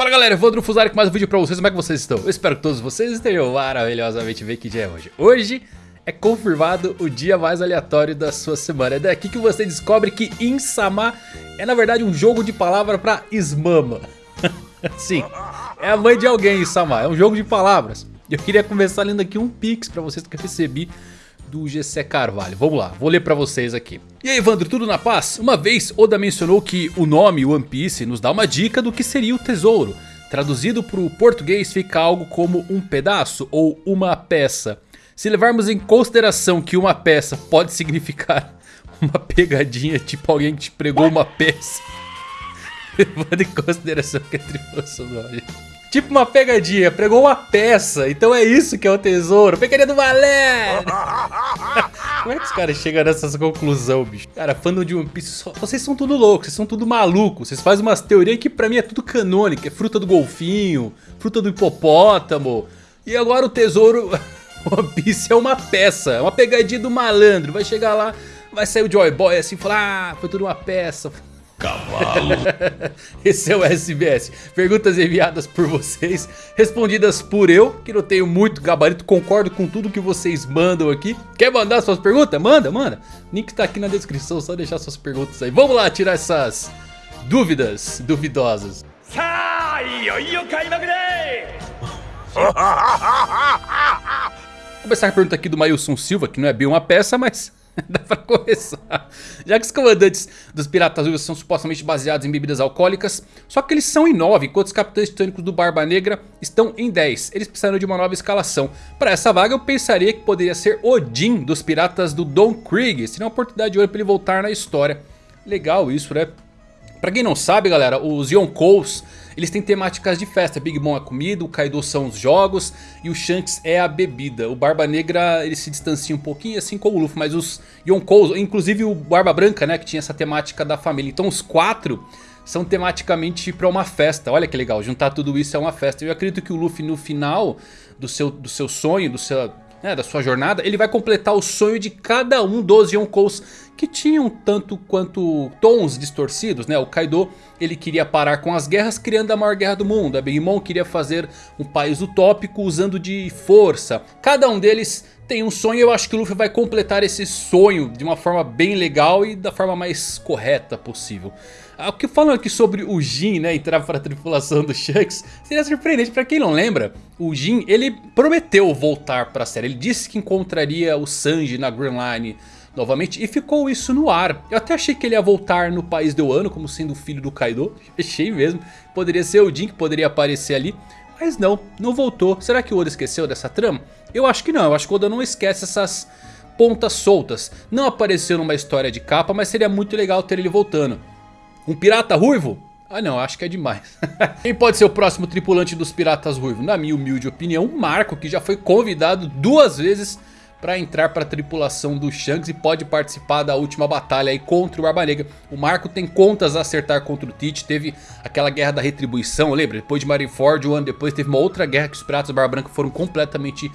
Fala galera, Evandro Fusari com mais um vídeo pra vocês, como é que vocês estão? Eu espero que todos vocês estejam maravilhosamente bem, que dia é hoje? Hoje é confirmado o dia mais aleatório da sua semana, é daqui que você descobre que Insama é na verdade um jogo de palavra pra Ismama Sim, é a mãe de alguém Insama, é um jogo de palavras. Eu queria começar lendo aqui um pix pra vocês que eu recebi do GC Carvalho. Vamos lá, vou ler pra vocês aqui. E aí Evandro, tudo na paz? Uma vez Oda mencionou que o nome One Piece nos dá uma dica do que seria o tesouro. Traduzido para o português fica algo como um pedaço ou uma peça. Se levarmos em consideração que uma peça pode significar uma pegadinha, tipo alguém que te pregou uma peça. Levando em consideração que a tripulação do Tipo uma pegadinha, pregou uma peça, então é isso que é o tesouro. Pegadinha do Valério! Como é que os caras chegam nessas conclusões, bicho? Cara, fandom de One Piece, vocês são tudo loucos, vocês são tudo malucos. Vocês fazem umas teorias que pra mim é tudo canônico. É fruta do golfinho, fruta do hipopótamo. E agora o tesouro One Piece é uma peça, é uma pegadinha do malandro. Vai chegar lá, vai sair o Joy Boy assim e falar, ah, foi tudo uma peça. Cavalo. Esse é o SBS. Perguntas enviadas por vocês, respondidas por eu, que não tenho muito gabarito, concordo com tudo que vocês mandam aqui. Quer mandar suas perguntas? Manda, manda. Link tá aqui na descrição, só deixar suas perguntas aí. Vamos lá tirar essas dúvidas duvidosas. Começar a pergunta aqui do Mailson Silva, que não é bem uma peça, mas Dá pra começar. Já que os comandantes dos Piratas Ruivos são supostamente baseados em bebidas alcoólicas, só que eles são em 9, enquanto os capitães titânicos do Barba Negra estão em 10. Eles precisaram de uma nova escalação. Para essa vaga eu pensaria que poderia ser Odin dos Piratas do Don Krieg. Seria uma oportunidade de ouro para ele voltar na história. Legal isso, né? Pra quem não sabe, galera, os Yonkous, eles têm temáticas de festa. Big Mom é comida, o Kaido são os jogos e o Shanks é a bebida. O Barba Negra, ele se distancia um pouquinho, assim como o Luffy. Mas os Yonkous, inclusive o Barba Branca, né, que tinha essa temática da família. Então os quatro são tematicamente para uma festa. Olha que legal, juntar tudo isso é uma festa. Eu acredito que o Luffy no final do seu, do seu sonho, do seu né, da sua jornada, ele vai completar o sonho de cada um dos Yonkous que tinham tanto quanto tons distorcidos, né? O Kaido, ele queria parar com as guerras criando a maior guerra do mundo. A Big Mom queria fazer um país utópico usando de força. Cada um deles tem um sonho e eu acho que o Luffy vai completar esse sonho de uma forma bem legal e da forma mais correta possível. Ah, o que falam aqui sobre o Jin, né, entrar para a tripulação do Shanks, seria surpreendente. Para quem não lembra, o Jin, ele prometeu voltar para a série. Ele disse que encontraria o Sanji na Grand Line novamente e ficou isso no ar. Eu até achei que ele ia voltar no país do ano como sendo o filho do Kaido. Achei mesmo. Poderia ser o Jin que poderia aparecer ali. Mas não, não voltou. Será que o Oda esqueceu dessa trama? Eu acho que não. Eu acho que o Oda não esquece essas pontas soltas. Não apareceu numa história de capa, mas seria muito legal ter ele voltando. Um pirata ruivo? Ah não, acho que é demais. Quem pode ser o próximo tripulante dos piratas ruivos? Na minha humilde opinião, o Marco, que já foi convidado duas vezes para entrar para a tripulação do Shanks e pode participar da última batalha aí contra o Barba Negra. O Marco tem contas a acertar contra o Tite, teve aquela guerra da retribuição, lembra? Depois de Marineford, um ano depois teve uma outra guerra que os piratas do Barba Branca foram completamente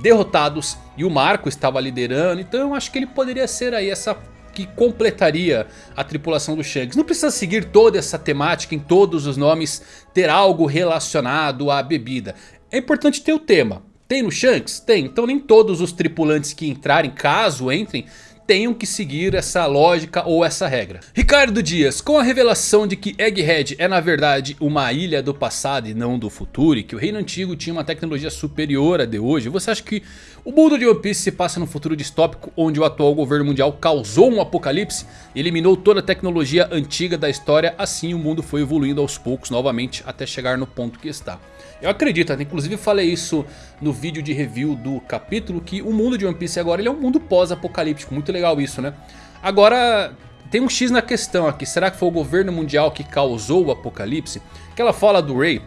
derrotados e o Marco estava liderando, então eu acho que ele poderia ser aí essa que completaria a tripulação do Shanks. Não precisa seguir toda essa temática em todos os nomes, ter algo relacionado à bebida. É importante ter o tema. Tem no Shanks? Tem. Então nem todos os tripulantes que entrarem, caso entrem, tenham que seguir essa lógica ou essa regra. Ricardo Dias, com a revelação de que Egghead é na verdade uma ilha do passado e não do futuro, e que o reino antigo tinha uma tecnologia superior à de hoje, você acha que o mundo de One Piece se passa num futuro distópico onde o atual governo mundial causou um apocalipse e eliminou toda a tecnologia antiga da história, assim o mundo foi evoluindo aos poucos novamente até chegar no ponto que está. Eu acredito, inclusive falei isso no vídeo de review do capítulo, que o mundo de One Piece agora ele é um mundo pós-apocalíptico, muito legal isso, né? Agora, tem um X na questão aqui, será que foi o governo mundial que causou o apocalipse? Aquela fala do Ray,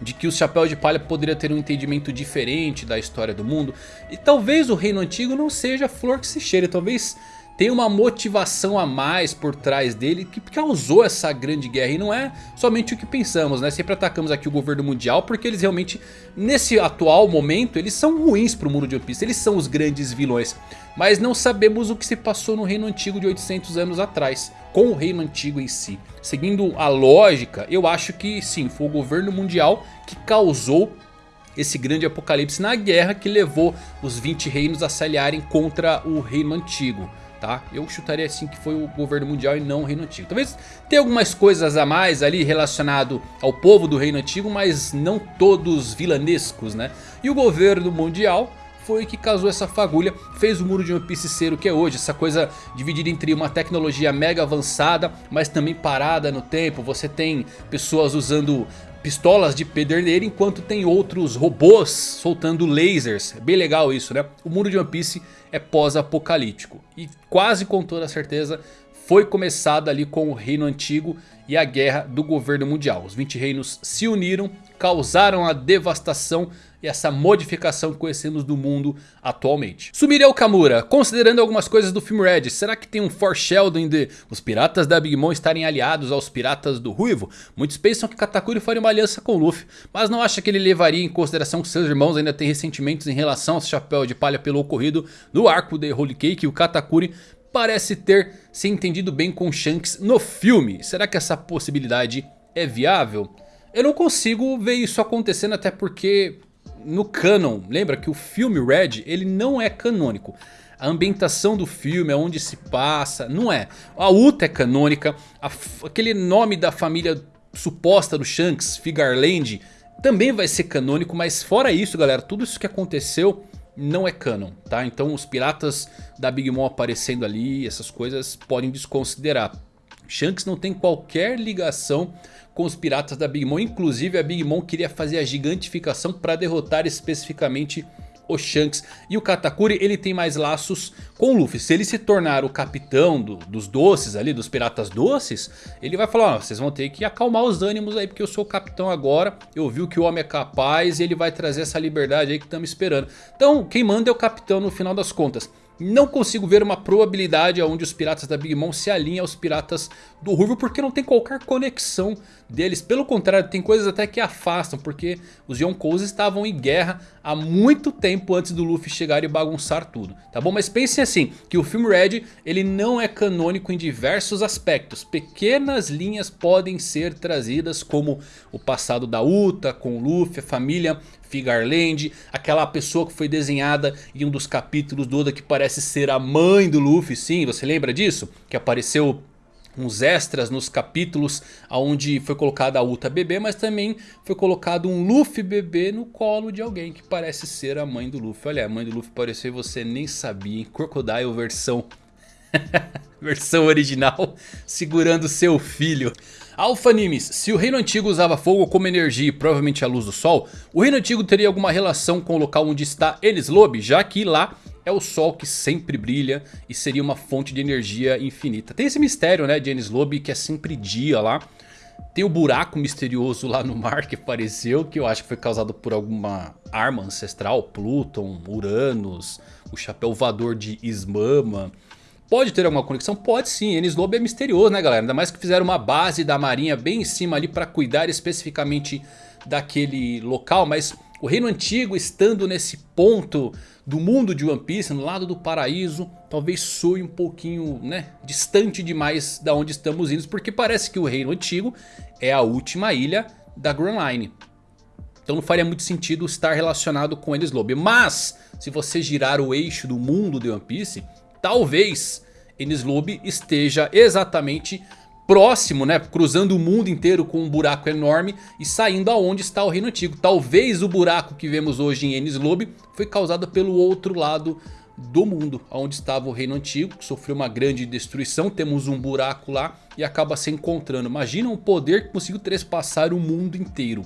de que o Chapéu de Palha poderia ter um entendimento diferente da história do mundo. E talvez o reino antigo não seja flor que se cheire, talvez tem uma motivação a mais por trás dele que causou essa grande guerra. E não é somente o que pensamos, né? Sempre atacamos aqui o governo mundial porque eles realmente, nesse atual momento, eles são ruins para o mundo de One Piece. Eles são os grandes vilões. Mas não sabemos o que se passou no reino antigo de 800 anos atrás. Com o reino antigo em si. Seguindo a lógica, eu acho que sim, foi o governo mundial que causou esse grande apocalipse na guerra que levou os 20 reinos a se aliarem contra o reino antigo. Tá? Eu chutaria assim que foi o governo mundial e não o reino antigo. Talvez tenha algumas coisas a mais ali relacionado ao povo do reino antigo, mas não todos vilanescos, né? E o governo mundial foi que causou essa fagulha, fez o muro de One Piece ser o que é hoje. Essa coisa dividida entre uma tecnologia mega avançada, mas também parada no tempo. Você tem pessoas usando pistolas de pederneira, enquanto tem outros robôs soltando lasers. Bem legal isso, né? O mundo de One Piece é pós-apocalíptico. E quase com toda certeza foi começada ali com o reino antigo e a guerra do governo mundial. Os 20 reinos se uniram, causaram a devastação e essa modificação que conhecemos do mundo atualmente. Sumireu Kamura, considerando algumas coisas do filme Red, será que tem um foreshadowing de os piratas da Big Mom estarem aliados aos piratas do Ruivo? Muitos pensam que Katakuri faria uma aliança com Luffy, mas não acha que ele levaria em consideração que seus irmãos ainda têm ressentimentos em relação ao chapéu de palha pelo ocorrido no arco de Holy Cake e o Katakuri parece ter se entendido bem com Shanks no filme. Será que essa possibilidade é viável? Eu não consigo ver isso acontecendo até porque no canon, lembra que o filme Red, ele não é canônico. A ambientação do filme, aonde se passa, não é. A Uta é canônica, a, aquele nome da família suposta do Shanks, Figarland, também vai ser canônico. Mas fora isso galera, tudo isso que aconteceu não é canon, tá? Então os piratas da Big Mom aparecendo ali, essas coisas podem desconsiderar. Shanks não tem qualquer ligação com os piratas da Big Mom. Inclusive a Big Mom queria fazer a gigantificação para derrotar especificamente o Shanks. E o Katakuri ele tem mais laços com o Luffy. Se ele se tornar o capitão do, dos doces ali, dos piratas doces, ele vai falar, oh, vocês vão ter que acalmar os ânimos aí, porque eu sou o capitão agora, eu vi o que o homem é capaz e ele vai trazer essa liberdade aí que estamos esperando. Então quem manda é o capitão no final das contas. Não consigo ver uma probabilidade onde os piratas da Big Mom se alinham aos piratas do Ruivo porque não tem qualquer conexão deles. Pelo contrário, tem coisas até que afastam porque os Yonkous estavam em guerra há muito tempo antes do Luffy chegar e bagunçar tudo. Tá bom? Mas pensem assim, que o filme Red ele não é canônico em diversos aspectos. Pequenas linhas podem ser trazidas como o passado da Uta com o Luffy, a família Figarland, aquela pessoa que foi desenhada em um dos capítulos do Oda que parece ser a mãe do Luffy, sim, você lembra disso? Que apareceu uns extras nos capítulos onde foi colocada a Uta bebê, mas também foi colocado um Luffy bebê no colo de alguém que parece ser a mãe do Luffy. Olha, a mãe do Luffy apareceu e você nem sabia, hein? Crocodile versão... versão original, segurando seu filho. Alpha Nimes, se o reino antigo usava fogo como energia e provavelmente a luz do sol, o reino antigo teria alguma relação com o local onde está Lobby, já que lá é o sol que sempre brilha e seria uma fonte de energia infinita. Tem esse mistério né, de Lobby que é sempre dia lá. Tem o buraco misterioso lá no mar que apareceu, que eu acho que foi causado por alguma arma ancestral, Pluton, Uranus, o chapéu voador de Ismama. Pode ter alguma conexão? Pode sim, Enies Lobby é misterioso né galera? Ainda mais que fizeram uma base da marinha bem em cima ali para cuidar especificamente daquele local. Mas o reino antigo estando nesse ponto do mundo de One Piece, no lado do paraíso, talvez soe um pouquinho né, distante demais da onde estamos indo. Porque parece que o reino antigo é a última ilha da Grand Line. Então não faria muito sentido estar relacionado com Enies Lobby. Mas se você girar o eixo do mundo de One Piece talvez Lobby esteja exatamente próximo, né, cruzando o mundo inteiro com um buraco enorme e saindo aonde está o reino antigo. Talvez o buraco que vemos hoje em Lobby foi causado pelo outro lado do mundo, onde estava o reino antigo, que sofreu uma grande destruição, temos um buraco lá e acaba se encontrando. Imagina um poder que conseguiu trespassar o mundo inteiro.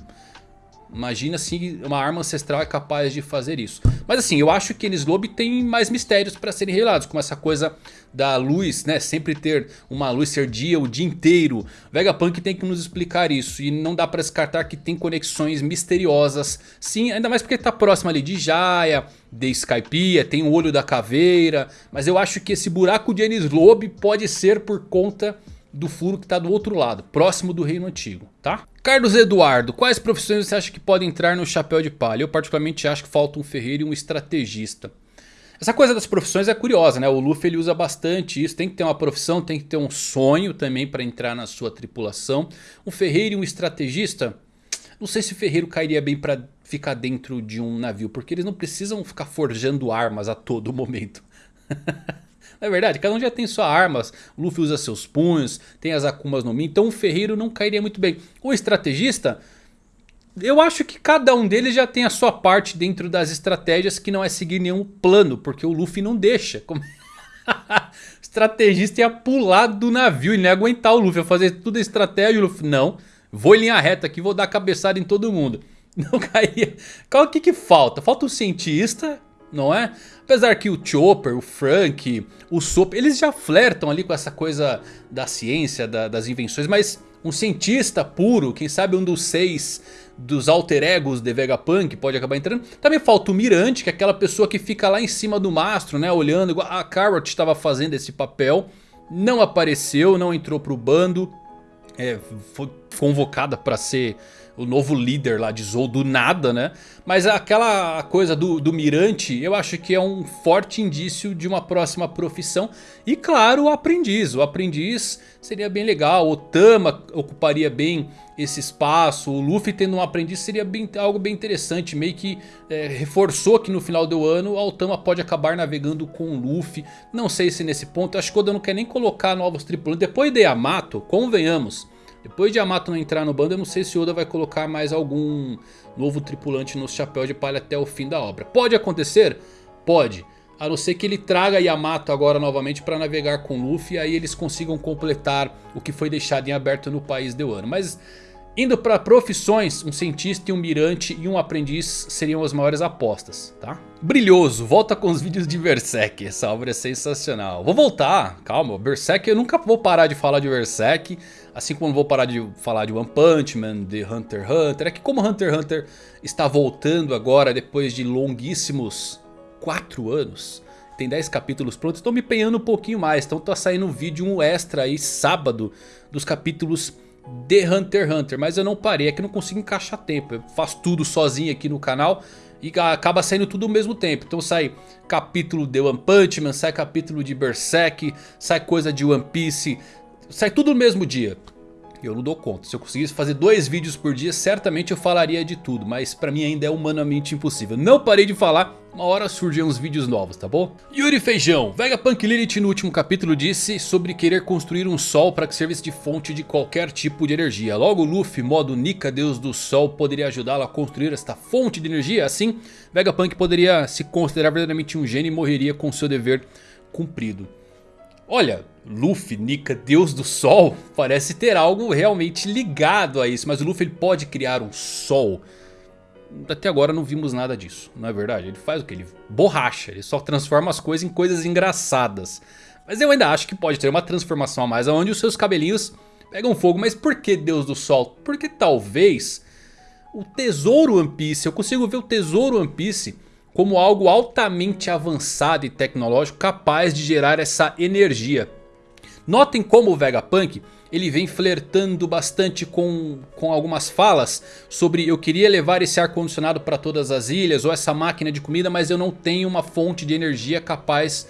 Imagina se uma arma ancestral é capaz de fazer isso. Mas assim, eu acho que Enes Lobby tem mais mistérios para serem revelados. Como essa coisa da luz, né? Sempre ter uma luz ser dia o dia inteiro. Vegapunk tem que nos explicar isso. E não dá para descartar que tem conexões misteriosas. Sim, ainda mais porque tá próximo ali de Jaya, de Skypiea, tem o olho da caveira. Mas eu acho que esse buraco de Enes Lobby pode ser por conta do furo que está do outro lado, próximo do reino antigo, tá? Carlos Eduardo, quais profissões você acha que podem entrar no chapéu de palha? Eu particularmente acho que falta um ferreiro e um estrategista. Essa coisa das profissões é curiosa, né? O Luffy ele usa bastante isso. Tem que ter uma profissão, tem que ter um sonho também para entrar na sua tripulação. Um ferreiro e um estrategista. Não sei se o ferreiro cairia bem para ficar dentro de um navio. Porque eles não precisam ficar forjando armas a todo momento. Não é verdade? Cada um já tem suas armas. O Luffy usa seus punhos. Tem as Akumas no Mi. Então o ferreiro não cairia muito bem. O estrategista... Eu acho que cada um deles já tem a sua parte dentro das estratégias que não é seguir nenhum plano, porque o Luffy não deixa. Como... o estrategista ia pular do navio e nem aguentar o Luffy, ia fazer tudo a estratégia e o Luffy, não, vou em linha reta aqui, vou dar cabeçada em todo mundo. Não caía. Qual que que falta? Falta um cientista, não é? Apesar que o Chopper, o Frank, o Sop, eles já flertam ali com essa coisa da ciência, da, das invenções, mas um cientista puro, quem sabe um dos seis dos alter egos de Vegapunk pode acabar entrando. Também falta o Mirante, que é aquela pessoa que fica lá em cima do mastro, né, olhando, igual a Carrot estava fazendo esse papel. Não apareceu, não entrou pro bando, é, foi convocada para ser o novo líder lá de Zou do nada, né? Mas aquela coisa do, do mirante eu acho que é um forte indício de uma próxima profissão. E claro o aprendiz, o aprendiz seria bem legal, o Tama ocuparia bem esse espaço, o Luffy tendo um aprendiz seria bem, algo bem interessante, meio que é, reforçou que no final do ano o Tama pode acabar navegando com o Luffy, não sei se nesse ponto, acho que o Oda não quer nem colocar novos tripulantes, depois de Yamato, convenhamos, depois de Yamato não entrar no bando, eu não sei se Oda vai colocar mais algum novo tripulante no chapéu de palha até o fim da obra. Pode acontecer? Pode. A não ser que ele traga Yamato agora novamente para navegar com Luffy. E aí eles consigam completar o que foi deixado em aberto no país de Wano. Mas Indo para profissões, um cientista, um mirante e um aprendiz seriam as maiores apostas, tá? Brilhoso, volta com os vídeos de Berserk, essa obra é sensacional. Vou voltar, calma, Berserk eu nunca vou parar de falar de Berserk, assim como vou parar de falar de One Punch Man, de Hunter x Hunter. É que como Hunter x Hunter está voltando agora depois de longuíssimos 4 anos, tem 10 capítulos prontos, estou me empenhando um pouquinho mais, então tá saindo um vídeo extra aí sábado dos capítulos de Hunter x Hunter. Mas eu não parei, é que não consigo encaixar tempo. Eu faço tudo sozinho aqui no canal e acaba saindo tudo ao mesmo tempo. Então sai capítulo de One Punch Man, sai capítulo de Berserk, sai coisa de One Piece, sai tudo no mesmo dia. Eu não dou conta. Se eu conseguisse fazer dois vídeos por dia, certamente eu falaria de tudo. Mas pra mim ainda é humanamente impossível. Não parei de falar, uma hora surgem uns vídeos novos, tá bom? Yuri Feijão, Vegapunk Lilith no último capítulo disse sobre querer construir um sol para que servisse de fonte de qualquer tipo de energia. Logo Luffy, modo Nika, deus do sol, poderia ajudá-lo a construir esta fonte de energia. Assim, Vegapunk poderia se considerar verdadeiramente um gênio e morreria com seu dever cumprido. Olha, Luffy, Nika, Deus do Sol, parece ter algo realmente ligado a isso. Mas o Luffy ele pode criar um Sol. Até agora não vimos nada disso, não é verdade? Ele faz o que? Ele borracha, ele só transforma as coisas em coisas engraçadas. Mas eu ainda acho que pode ter uma transformação a mais, onde os seus cabelinhos pegam fogo. Mas por que Deus do Sol? Porque talvez o tesouro One Piece, eu consigo ver o tesouro One Piece como algo altamente avançado e tecnológico capaz de gerar essa energia. Notem como o Vegapunk ele vem flertando bastante com, com algumas falas sobre eu queria levar esse ar condicionado para todas as ilhas ou essa máquina de comida mas eu não tenho uma fonte de energia capaz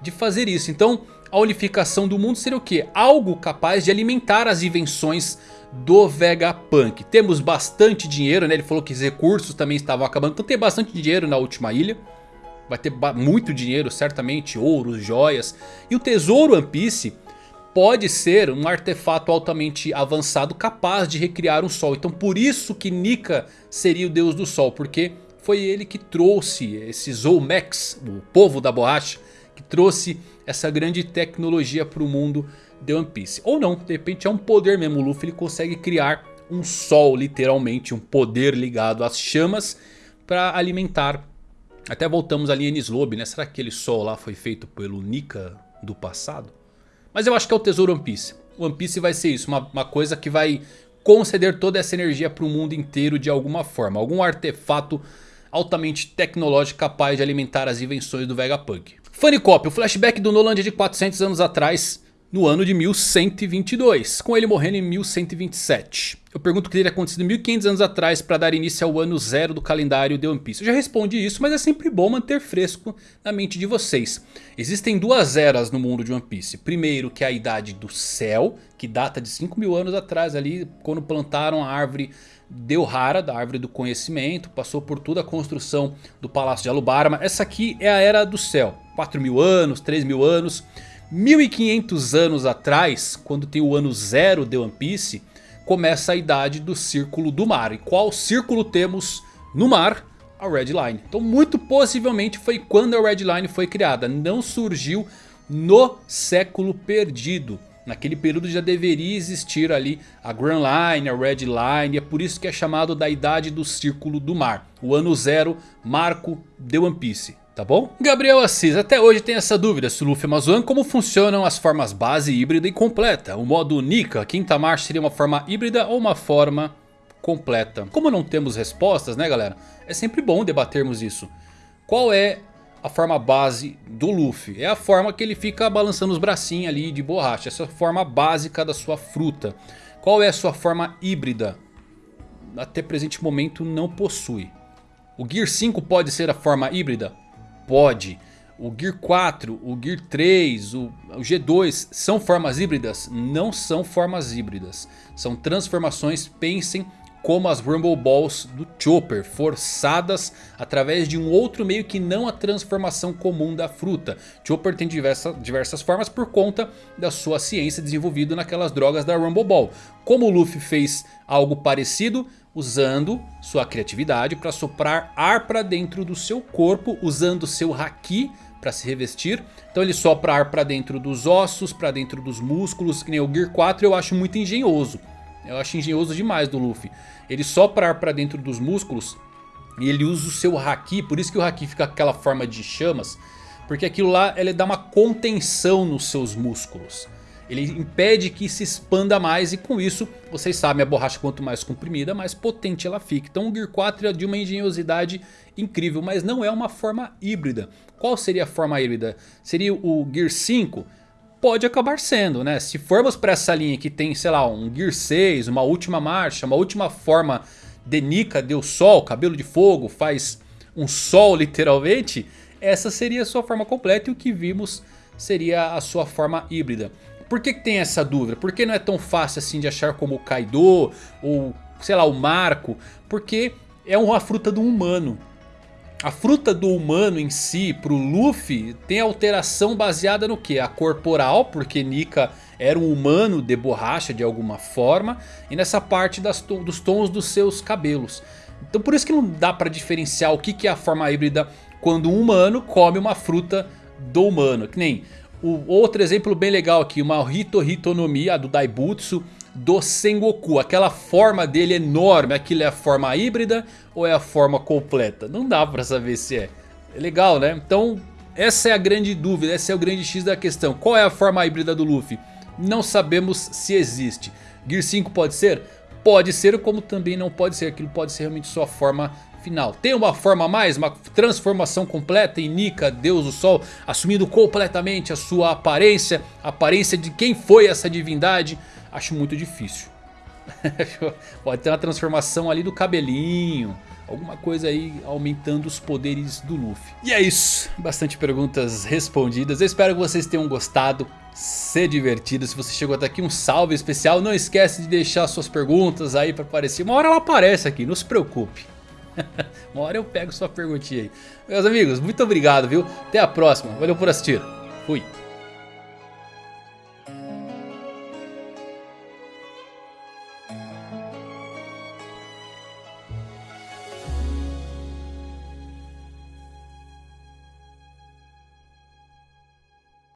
de fazer isso. Então a unificação do mundo seria o que? Algo capaz de alimentar as invenções do Vegapunk. Temos bastante dinheiro, né? Ele falou que os recursos também estavam acabando. Então tem bastante dinheiro na última ilha. Vai ter muito dinheiro, certamente, ouros, joias. E o tesouro One Piece pode ser um artefato altamente avançado capaz de recriar um sol. Então por isso que Nika seria o deus do sol. Porque foi ele que trouxe esse Zolmex, o povo da borracha. Que trouxe essa grande tecnologia para o mundo de One Piece. Ou não, de repente é um poder mesmo. O Luffy ele consegue criar um sol, literalmente. Um poder ligado às chamas para alimentar. Até voltamos ali em Lobby, né? Será que aquele sol lá foi feito pelo Nika do passado? Mas eu acho que é o tesouro One Piece. One Piece vai ser isso, uma, uma coisa que vai conceder toda essa energia para o mundo inteiro de alguma forma. Algum artefato altamente tecnológico capaz de alimentar as invenções do Vegapunk. Funny Cop, o flashback do Nolan de 400 anos atrás no ano de 1122, com ele morrendo em 1127. Eu pergunto o que teria acontecido 1500 anos atrás para dar início ao ano zero do calendário de One Piece. Eu já respondi isso, mas é sempre bom manter fresco na mente de vocês. Existem duas eras no mundo de One Piece. Primeiro que é a Idade do Céu, que data de 5 mil anos atrás ali, quando plantaram a árvore Delhara, da árvore do conhecimento. Passou por toda a construção do Palácio de Alubarma. Essa aqui é a Era do Céu. 4 mil anos, 3 mil anos. 1500 anos atrás, quando tem o ano zero de One Piece começa a idade do Círculo do Mar. E qual círculo temos no mar? A Red Line. Então muito possivelmente foi quando a Red Line foi criada. Não surgiu no século perdido. Naquele período já deveria existir ali a Grand Line, a Red Line. É por isso que é chamado da Idade do Círculo do Mar. O ano zero, marco de One Piece tá bom? Gabriel Assis, até hoje tem essa dúvida se o Luffy é uma Zoan, como funcionam as formas base, híbrida e completa. O modo Nika, quinta marcha seria uma forma híbrida ou uma forma completa. Como não temos respostas né galera, é sempre bom debatermos isso. Qual é a forma base do Luffy? É a forma que ele fica balançando os bracinhos ali de borracha, essa é a forma básica da sua fruta. Qual é a sua forma híbrida? Até presente momento não possui. O Gear 5 pode ser a forma híbrida? Pode. O Gear 4, o Gear 3, o, o G2 são formas híbridas? Não são formas híbridas. São transformações, pensem como as Rumble Balls do Chopper, forçadas através de um outro meio que não a transformação comum da fruta. Chopper tem diversa, diversas formas por conta da sua ciência desenvolvida naquelas drogas da Rumble Ball. Como o Luffy fez algo parecido, usando sua criatividade para soprar ar para dentro do seu corpo, usando seu Haki para se revestir. Então ele sopra ar para dentro dos ossos, para dentro dos músculos, que nem o Gear 4 eu acho muito engenhoso. Eu acho engenhoso demais do Luffy. Ele sopra ar para dentro dos músculos e ele usa o seu Haki, por isso que o Haki fica com aquela forma de chamas. Porque aquilo lá ele dá uma contenção nos seus músculos. Ele impede que se expanda mais e com isso, vocês sabem, a borracha quanto mais comprimida, mais potente ela fica. Então o Gear 4 é de uma engenhosidade incrível, mas não é uma forma híbrida. Qual seria a forma híbrida? Seria o Gear 5? Pode acabar sendo, né? Se formos para essa linha que tem, sei lá, um Gear 6, uma última marcha, uma última forma de Nika, deu sol, cabelo de fogo, faz um sol literalmente, essa seria a sua forma completa e o que vimos seria a sua forma híbrida. Por que, que tem essa dúvida? Por que não é tão fácil assim de achar como o Kaido ou sei lá o Marco? Porque é uma fruta do humano. A fruta do humano em si, pro Luffy, tem alteração baseada no que? A corporal, porque Nika era um humano de borracha de alguma forma. E nessa parte das, dos tons dos seus cabelos. Então por isso que não dá pra diferenciar o que, que é a forma híbrida quando um humano come uma fruta do humano. Que nem o outro exemplo bem legal aqui, uma Hito Hitonomia do Daibutsu do Sengoku. Aquela forma dele enorme, aquilo é a forma híbrida ou é a forma completa? Não dá pra saber se é. É legal né? Então essa é a grande dúvida, esse é o grande X da questão. Qual é a forma híbrida do Luffy? Não sabemos se existe. Gear 5 pode ser? Pode ser como também não pode ser. Aquilo pode ser realmente sua forma final. Tem uma forma a mais, uma transformação completa em Nika, Deus do Sol, assumindo completamente a sua aparência, a aparência de quem foi essa divindade. Acho muito difícil. Pode ter uma transformação ali do cabelinho. Alguma coisa aí aumentando os poderes do Luffy. E é isso. Bastante perguntas respondidas. Eu espero que vocês tenham gostado. Se divertido. Se você chegou até aqui, um salve especial. Não esquece de deixar suas perguntas aí para aparecer. Uma hora ela aparece aqui, não se preocupe. Uma hora eu pego sua perguntinha aí. Meus amigos, muito obrigado, viu? Até a próxima. Valeu por assistir. Fui.